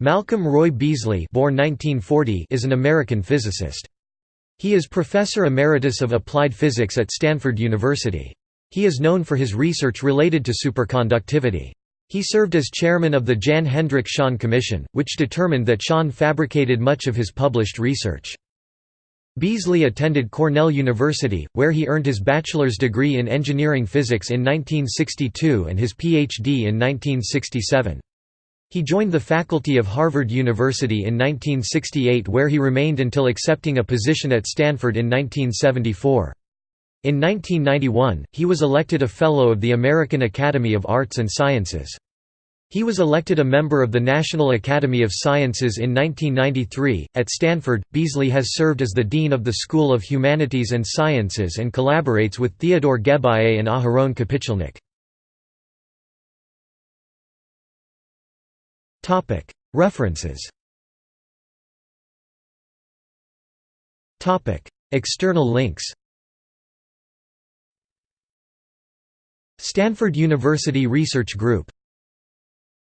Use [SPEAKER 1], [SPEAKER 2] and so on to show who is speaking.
[SPEAKER 1] Malcolm Roy Beasley born 1940 is an American physicist. He is Professor Emeritus of Applied Physics at Stanford University. He is known for his research related to superconductivity. He served as chairman of the Jan Hendrik Schon Commission, which determined that Schon fabricated much of his published research. Beasley attended Cornell University, where he earned his bachelor's degree in engineering physics in 1962 and his Ph.D. in 1967. He joined the faculty of Harvard University in 1968 where he remained until accepting a position at Stanford in 1974. In 1991, he was elected a Fellow of the American Academy of Arts and Sciences. He was elected a member of the National Academy of Sciences in 1993. At Stanford, Beasley has served as the Dean of the School of Humanities and Sciences and collaborates with Theodore Geballe and Aharon Kapitulnik. References. External links. Stanford University Research Group